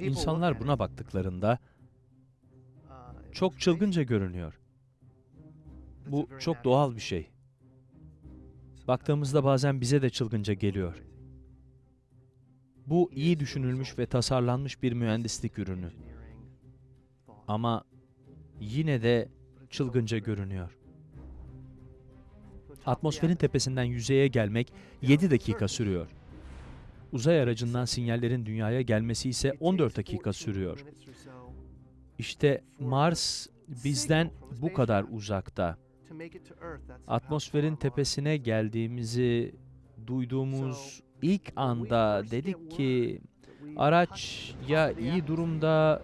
İnsanlar buna baktıklarında çok çılgınca görünüyor. Bu çok doğal bir şey. Baktığımızda bazen bize de çılgınca geliyor. Bu iyi düşünülmüş ve tasarlanmış bir mühendislik ürünü. Ama yine de çılgınca görünüyor. Atmosferin tepesinden yüzeye gelmek 7 dakika sürüyor. Uzay aracından sinyallerin dünyaya gelmesi ise 14 dakika sürüyor. İşte Mars bizden bu kadar uzakta. Atmosferin tepesine geldiğimizi duyduğumuz ilk anda dedik ki araç ya iyi durumda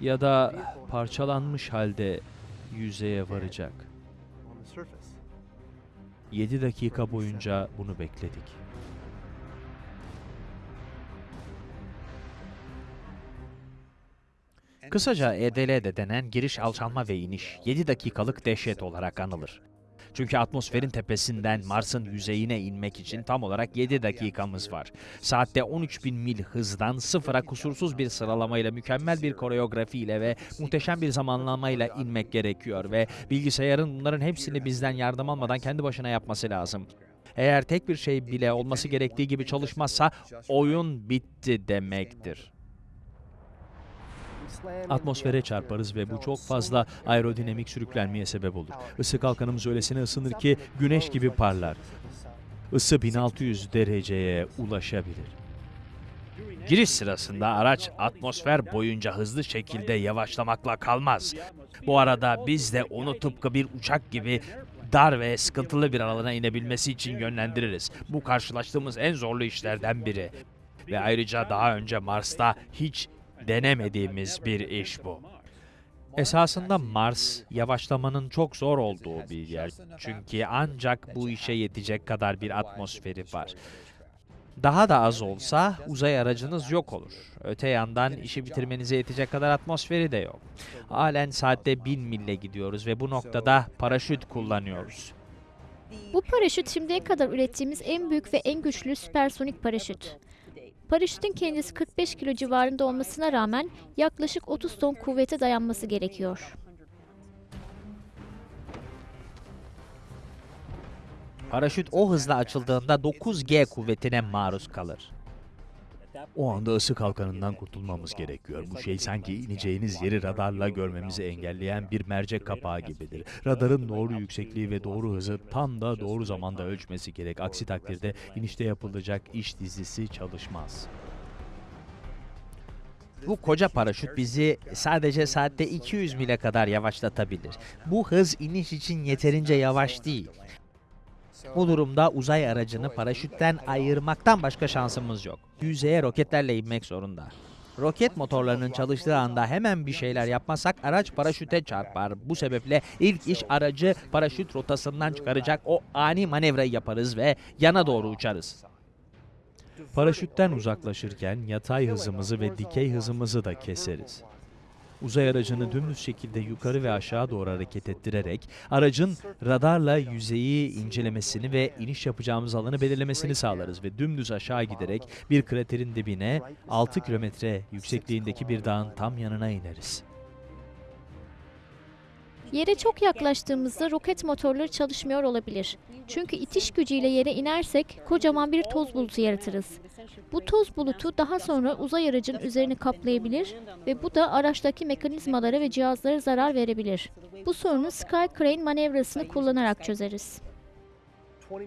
ya da parçalanmış halde yüzeye varacak. 7 dakika boyunca bunu bekledik. Kısaca E EDL'de denen giriş alçalma ve iniş 7 dakikalık dehşet olarak anılır. Çünkü atmosferin tepesinden Mars'ın yüzeyine inmek için tam olarak 7 dakikamız var. Saatte 13.000 mil hızdan sıfıra kusursuz bir sıralamayla, mükemmel bir koreografiyle ve muhteşem bir zamanlamayla inmek gerekiyor ve bilgisayarın bunların hepsini bizden yardım almadan kendi başına yapması lazım. Eğer tek bir şey bile olması gerektiği gibi çalışmazsa oyun bitti demektir. Atmosfere çarparız ve bu çok fazla aerodinamik sürüklenmeye sebep olur. Isı kalkanımız öylesine ısınır ki güneş gibi parlar. Isı 1600 dereceye ulaşabilir. Giriş sırasında araç atmosfer boyunca hızlı şekilde yavaşlamakla kalmaz. Bu arada biz de onu tıpkı bir uçak gibi dar ve sıkıntılı bir alana inebilmesi için yönlendiririz. Bu karşılaştığımız en zorlu işlerden biri. Ve ayrıca daha önce Mars'ta hiç denemediğimiz bir iş bu. Esasında Mars yavaşlamanın çok zor olduğu bir yer. Çünkü ancak bu işe yetecek kadar bir atmosferi var. Daha da az olsa uzay aracınız yok olur. Öte yandan işi bitirmenize yetecek kadar atmosferi de yok. Halen saatte 1000 mille gidiyoruz ve bu noktada paraşüt kullanıyoruz. Bu paraşüt şimdiye kadar ürettiğimiz en büyük ve en güçlü süpersonik paraşüt. Paraşütün kendisi 45 kilo civarında olmasına rağmen yaklaşık 30 ton kuvvete dayanması gerekiyor. Paraşüt o hızla açıldığında 9G kuvvetine maruz kalır. O anda ısı kalkanından kurtulmamız gerekiyor. Bu şey sanki ineceğiniz yeri radarla görmemizi engelleyen bir mercek kapağı gibidir. Radarın doğru yüksekliği ve doğru hızı tam da doğru zamanda ölçmesi gerek. Aksi takdirde inişte yapılacak iş dizisi çalışmaz. Bu koca paraşüt bizi sadece saatte 200 mile kadar yavaşlatabilir. Bu hız iniş için yeterince yavaş değil. Bu durumda uzay aracını paraşütten ayırmaktan başka şansımız yok. Yüzeye roketlerle inmek zorunda. Roket motorlarının çalıştığı anda hemen bir şeyler yapmazsak araç paraşüte çarpar. Bu sebeple ilk iş aracı paraşüt rotasından çıkaracak o ani manevrayı yaparız ve yana doğru uçarız. Paraşütten uzaklaşırken yatay hızımızı ve dikey hızımızı da keseriz. Uzay aracını dümdüz şekilde yukarı ve aşağı doğru hareket ettirerek aracın radarla yüzeyi incelemesini ve iniş yapacağımız alanı belirlemesini sağlarız ve dümdüz aşağı giderek bir kraterin dibine 6 kilometre yüksekliğindeki bir dağın tam yanına ineriz. Yere çok yaklaştığımızda roket motorları çalışmıyor olabilir. Çünkü itiş gücüyle yere inersek kocaman bir toz bulutu yaratırız. Bu toz bulutu daha sonra uzay aracının üzerini kaplayabilir ve bu da araçtaki mekanizmalara ve cihazlara zarar verebilir. Bu sorunu Sky Crane manevrasını kullanarak çözeriz.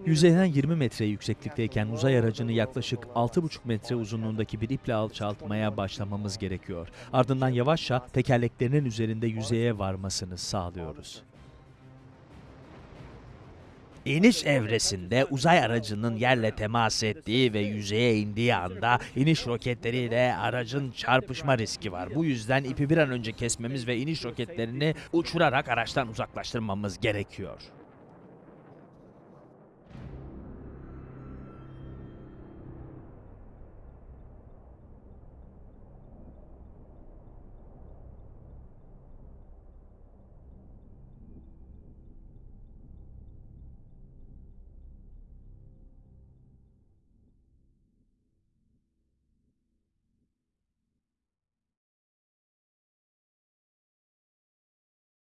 Yüzeyden 20 metre yükseklikteyken uzay aracını yaklaşık 6,5 metre uzunluğundaki bir iple alçaltmaya başlamamız gerekiyor. Ardından yavaşça tekerleklerinin üzerinde yüzeye varmasını sağlıyoruz. İniş evresinde uzay aracının yerle temas ettiği ve yüzeye indiği anda iniş roketleriyle aracın çarpışma riski var. Bu yüzden ipi bir an önce kesmemiz ve iniş roketlerini uçurarak araçtan uzaklaştırmamız gerekiyor.